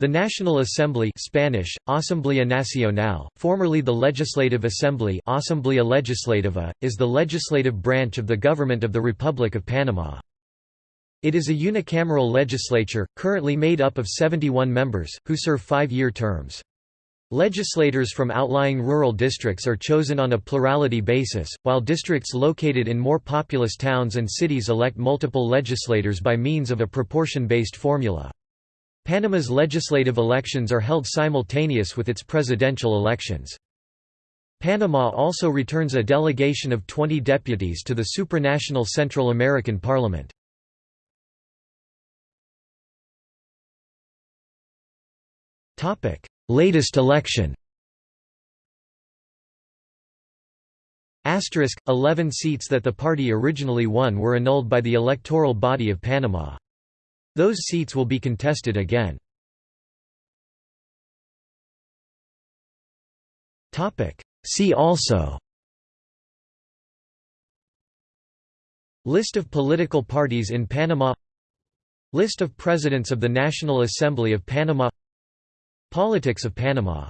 The National Assembly Spanish, Asamblea Nacional, formerly the Legislative Assembly Asamblea Legislativa, is the legislative branch of the government of the Republic of Panama. It is a unicameral legislature, currently made up of 71 members, who serve five-year terms. Legislators from outlying rural districts are chosen on a plurality basis, while districts located in more populous towns and cities elect multiple legislators by means of a proportion-based formula. Panama's legislative elections are held simultaneous with its presidential elections. Panama also returns a delegation of 20 deputies to the supranational Central American Parliament. Latest election Asterisk, 11 seats that the party originally won were annulled by the electoral body of Panama. Those seats will be contested again. See also List of political parties in Panama List of Presidents of the National Assembly of Panama Politics of Panama